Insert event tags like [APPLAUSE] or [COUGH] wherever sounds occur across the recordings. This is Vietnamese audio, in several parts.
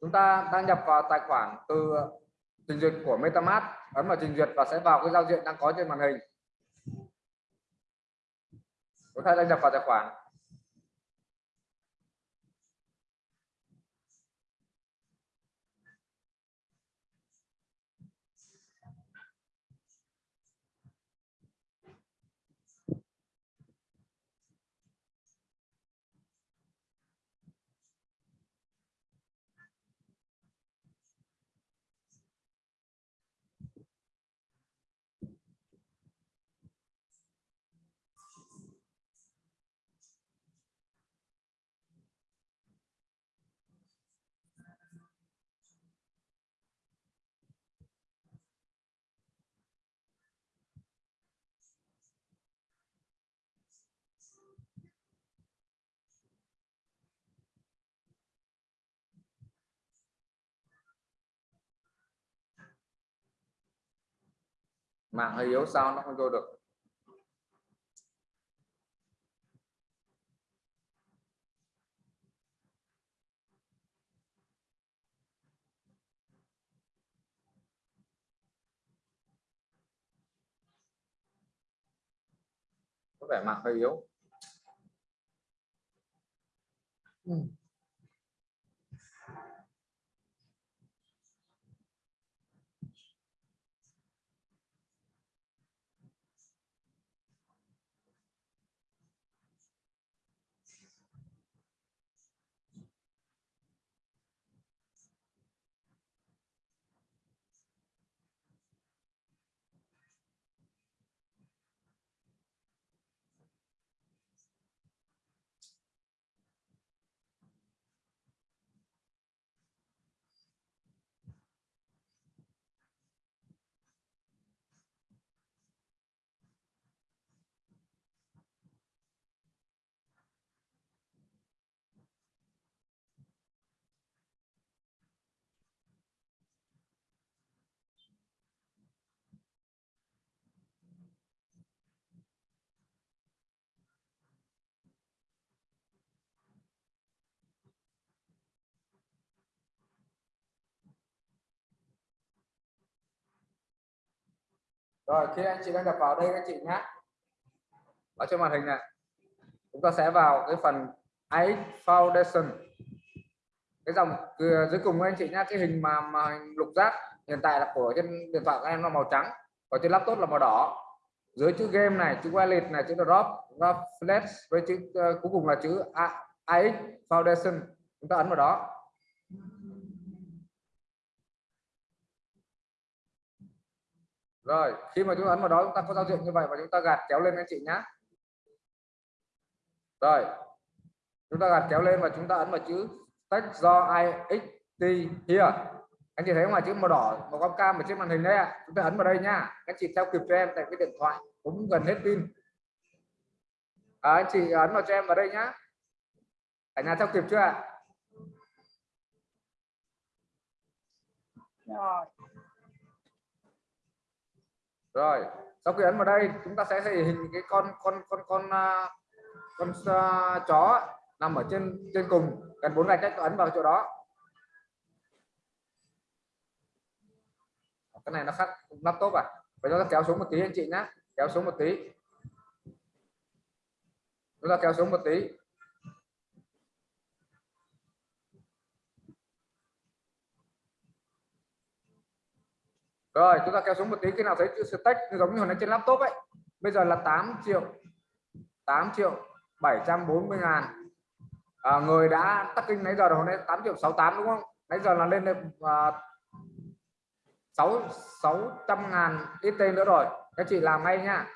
chúng ta đăng nhập vào tài khoản từ trình duyệt của MetaMask, ấn vào trình duyệt và sẽ vào cái giao diện đang có trên màn hình. Chúng ta đăng nhập vào tài khoản. Mạng hơi yếu sao nó không vô được có vẻ mạng hơi yếu ừ. Rồi khi anh chị đang nhập vào đây các chị nhé ở trên màn hình này chúng ta sẽ vào cái phần AI Foundation. Cái dòng dưới cùng anh chị nhé cái hình mà, mà hình lục giác hiện tại là của trên điện thoại của em là màu trắng và trên laptop là màu đỏ. Dưới chữ game này chữ wallet này chữ drop drop flash với chữ uh, cuối cùng là chữ AX Foundation. Chúng ta ấn vào đó. Rồi khi mà chúng ta ấn vào đó chúng ta có giao diện như vậy và chúng ta gạt kéo lên anh chị nhá. Rồi chúng ta gạt kéo lên và chúng ta ấn vào chữ text do ixt here. Anh chị thấy không ạ? Chữ màu đỏ màu cam cam ở trên màn hình đấy ạ. Chúng ta ấn vào đây nha các chị theo kịp cho em tại cái điện thoại cũng gần hết pin. À, anh chị ấn vào cho em vào đây nhá. Cả nhà theo kịp chưa ạ? Rồi rồi sau khi ấn vào đây chúng ta sẽ thể hình cái con con con con à, con, con uh, chó nằm ở trên trên cùng gần bốn gạch cách ấn vào chỗ đó. Cái này nó khác laptop à? Phải chúng ta kéo xuống một tí anh chị nhé kéo xuống một tí. Chúng ta kéo xuống một tí. Rồi chúng ta kéo xuống một tí khi nào thấy chữ stack giống như hồi nãy trên laptop ấy. Bây giờ là 8 triệu 8 triệu 740 ngàn. À, người đã tắt kinh nãy giờ hồi nãy 8 triệu 68 đúng không? Nãy giờ là lên được à, 6 600 ngàn ít tên nữa rồi. Các chị làm ngay nha.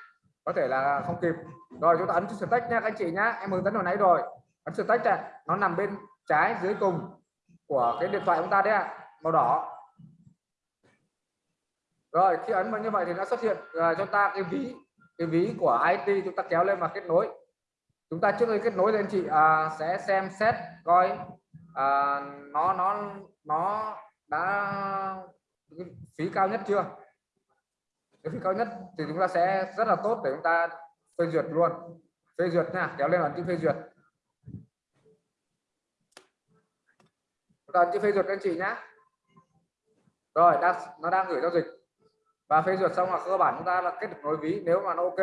Có thể là không kịp. Rồi chúng ta ấn chữ stack nha các chị nhá. Em hướng dẫn hồi nãy rồi. Ấn stack này nó nằm bên trái dưới cùng của cái điện thoại chúng ta đấy ạ. Màu đỏ rồi khi ấn vào như vậy thì nó xuất hiện uh, cho ta cái ví cái ví của IT chúng ta kéo lên và kết nối. Chúng ta trước khi kết nối lên chị à, sẽ xem xét coi à, nó nó nó đã phí cao nhất chưa? Cái phí cao nhất thì chúng ta sẽ rất là tốt để chúng ta phê duyệt luôn. Phê duyệt nha kéo lên ấn chữ phê duyệt. Ấn chữ phê duyệt anh chị nhá. Rồi đang nó đang gửi giao dịch và phê duyệt xong là cơ bản chúng ta là kết được nối ví nếu mà nó ok.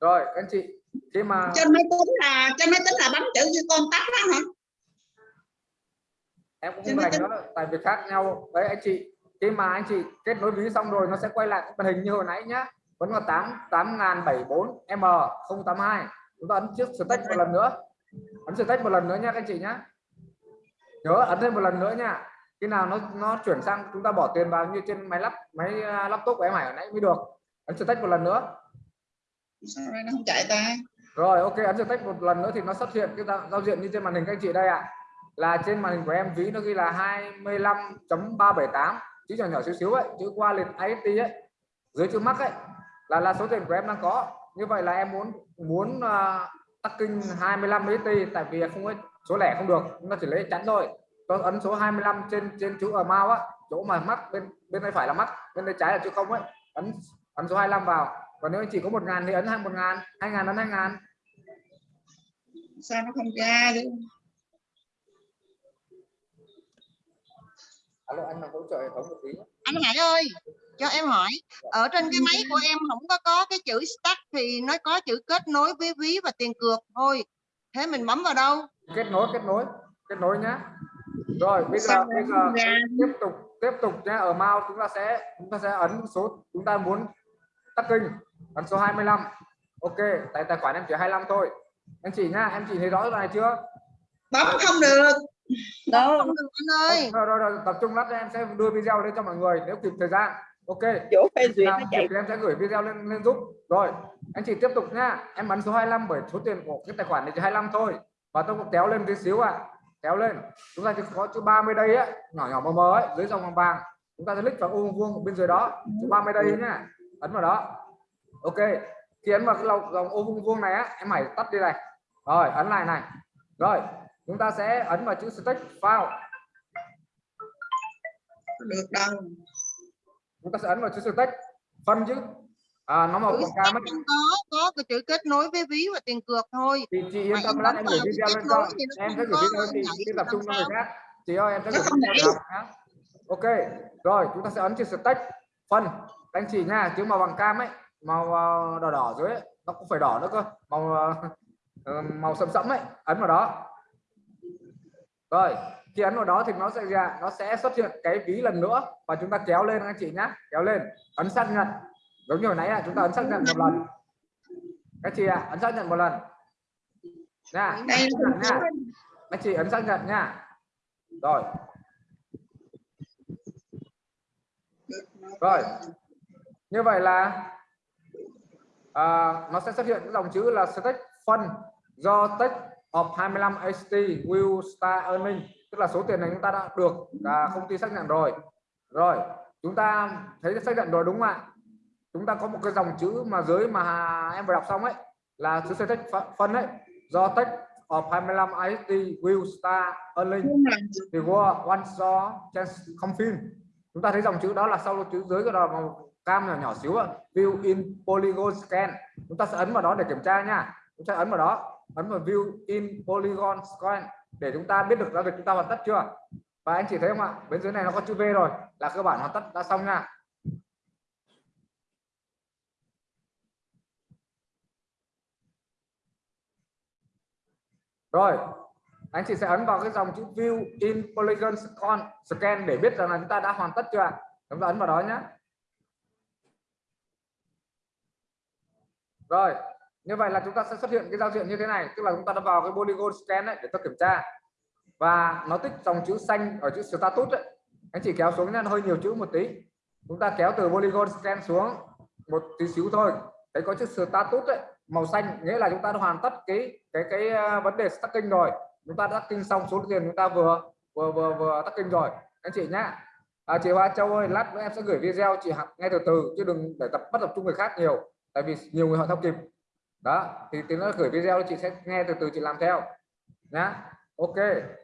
Rồi các anh chị khi mà trên máy tính là trên máy tính là bấm chữ như con tắt đó hả? Em cũng không rành tính. nữa tại vì khác nhau. Đấy anh chị khi mà anh chị kết nối ví xong rồi nó sẽ quay lại cái màn hình như hồi nãy nhá. Vẫn là tám tám ngàn bảy bốn m 082 chúng ta ấn chiếc stake một lần nữa ấn stake một lần nữa nha các anh chị nhá. Nhớ ấn thêm một lần nữa nha. Khi nào nó nó chuyển sang chúng ta bỏ tiền vào như trên máy lắp máy à, laptop của em Hải hồi nãy mới được. Ấn stake một lần nữa. Sao nó không chạy ta? Rồi ok ấn stake một lần nữa thì nó xuất hiện cái giao, diện như trên màn hình các anh chị đây ạ. Là trên màn hình của em ví nó ghi là 25.378 chữ nhỏ nhỏ xíu xíu ấy chữ qua liệt IST ấy. Dưới chữ mắc ấy là là số tiền của em đang có. Như vậy là em muốn muốn uh, tắc kinh 25 IST tại vì không có số lẻ không được, nó chỉ lấy chắn thôi. Tôi ấn số 25 trên trên chữ ở mao á, chỗ mà mắt bên bên tay phải là mắt bên tay trái là chữ không ấy. Ấn ấn số 25 vào. Còn nếu anh chỉ có một ngàn thì ấn hai một ngàn, hai ngàn ấn hai ngàn. Sao nó không ra chứ? Alo anh hỗ trợ hệ thống một tí anh Hải ơi cho em hỏi ở trên cái máy của em không có có cái chữ start thì nó có chữ kết nối với ví và tiền cược thôi. Thế mình bấm vào đâu? Kết nối kết nối kết nối nhá rồi bây giờ bây giờ ra? tiếp tục tiếp tục nhé. Ở mouse chúng ta sẽ chúng ta sẽ ấn số chúng ta muốn tắt kinh ấn số 25 ok tại tài khoản em chỉ 25 thôi. Anh chị nhá em chị thấy rõ này chưa? Bấm không được đâu không được anh ơi. Rồi, rồi, rồi tập trung lát em sẽ đưa video lên cho mọi người nếu kịp thời gian. Ok. Chỗ phê duyệt nó chạy. thì em sẽ gửi video lên lên giúp. Rồi anh chị tiếp tục nhá em ấn số 25 bởi số tiền của cái tài khoản này chỉ 25 thôi. Và tôi cũng kéo lên tí xíu ạ. Kéo lên. Chúng ta chỉ có chữ 30 đây á. Nhỏ nhỏ mờ mờ ấy dưới dòng vàng vàng. Chúng ta sẽ click vào ô vuông vuông bên dưới đó. Chữ 30 đây nhá. Ấn vào đó. Ok. Khi ấn vào cái dòng, dòng ô vuông vuông này á em hãy tắt đi này. Rồi ấn lại này. Rồi chúng ta sẽ ấn vào chữ stake file. Được đâu chúng ta sẽ ấn vào chữ stake phân chứ. À, nó màu quảng cáo mất có có cái chữ kết nối với ví và tiền cược thôi. Chị chị yên tâm bấm em gửi video lên cho thì em sẽ gửi video chị tập trung cho người khác. Chị ơi em sẽ gửi video ok rồi chúng ta sẽ ấn chữ stake phân. Anh chị nha chữ màu vàng cam ấy màu ờ, đỏ đỏ dưới ấy. nó cũng phải đỏ nữa cơ. Màu ờ, [LAUGHS] ờ, màu sẫm sẫm ấy ấn vào đó rồi khi ấn vào đó thì nó sẽ ra nó sẽ xuất hiện cái ví lần nữa và chúng ta kéo lên anh chị nhá kéo lên ấn xác nhận. Giống như hồi nãy là chúng ta ấn xác nhận một lần. Các chị ạ ấn xác nhận một lần. Nha anh chị ấn xác nhận nha. Rồi. Rồi. Như vậy là à, nó sẽ xuất hiện cái dòng chữ là stake fund do stake of 25 ST will start earning. Tức là số tiền này chúng ta đã được à, công ty xác nhận rồi. Rồi chúng ta thấy xác nhận rồi đúng không ạ? Chúng ta có một cái dòng chữ mà dưới mà em vừa đọc xong ấy là chữ stake fund ấy. Do stake of 25 IST will start earning. Thì qua one saw chance confirm chúng ta thấy dòng chữ đó là sau chữ dưới cái đó màu cam nhỏ nhỏ xíu ạ. View in polygon scan. Chúng ta sẽ ấn vào đó để kiểm tra nha chúng ta ấn vào đó. Ấn vào view in polygon scan để chúng ta biết được giao dịch chúng ta hoàn tất chưa? Và anh chị thấy không ạ? Bên dưới này nó có chữ V rồi. Là cơ bản hoàn tất, đã xong nha. Rồi, anh chị sẽ ấn vào cái dòng chữ view in polygon scan scan để biết rằng là chúng ta đã hoàn tất chưa ạ? Chúng ta ấn vào đó nhé rồi như vậy là chúng ta sẽ xuất hiện cái giao diện như thế này tức là chúng ta đã vào cái polygon scan đấy để tôi kiểm tra. Và nó tích dòng chữ xanh ở chữ status ấy. anh chị kéo xuống nha hơi nhiều chữ một tí. Chúng ta kéo từ polygon scan xuống một tí xíu thôi. Thấy có chữ status ấy, màu xanh nghĩa là chúng ta đã hoàn tất cái cái cái à, vấn đề stacking rồi. Chúng ta đã kinh xong số tiền chúng ta vừa vừa vừa vừa stacking kinh rồi. Anh chị nhá. À, chị Hoa Châu ơi lát nữa em sẽ gửi video chị học ngay từ từ chứ đừng để tập bắt tập trung người khác nhiều. Tại vì nhiều người họ theo kịp đó thì tiếng nó gửi video chị sẽ nghe từ từ chị làm theo nhá. Ok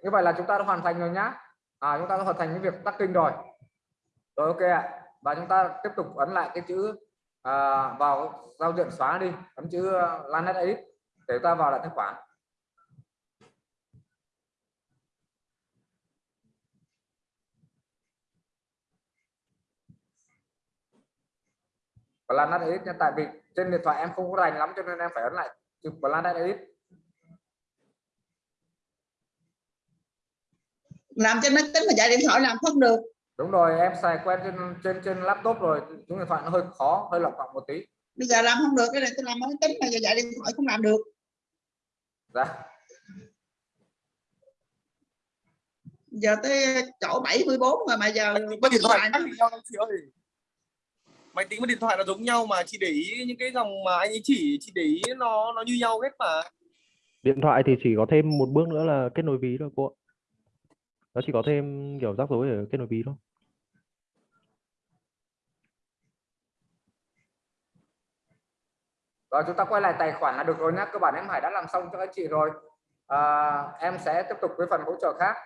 như vậy là chúng ta đã hoàn thành rồi nhá. À, chúng ta đã hoàn thành cái việc tắt kinh rồi. Rồi ok ạ. Và chúng ta tiếp tục ấn lại cái chữ à, vào giao diện xóa đi ấn chữ uh, Lanet Edit để ta vào lại tài khoản. Planet Edit nha. Tại vì trên điện thoại em không có rành lắm cho nên em phải ấn lại. Chữ Planet Edit làm trên máy tính mà chạy điện thoại làm không được. Đúng rồi em xài quen trên trên trên laptop rồi. Chúng điện thoại nó hơi khó hơi lọc vọng một tí. Bây giờ làm không được cái này tôi làm máy tính mà giờ chạy điện thoại không làm được. Dạ. Giờ tới chỗ 74 rồi mà giờ và điện thoại chị ơi máy tính và điện thoại nó giống nhau mà chị để ý những cái dòng mà anh ấy chỉ chị để ý nó nó như nhau hết mà. Điện thoại thì chỉ có thêm một bước nữa là kết nối ví thôi cô ạ. Nó chỉ có thêm kiểu rắc rối ở kết nối ví thôi. Rồi chúng ta quay lại tài khoản là được rồi nhé cơ bản em Hải đã làm xong cho anh chị rồi. À, em sẽ tiếp tục với phần hỗ trợ khác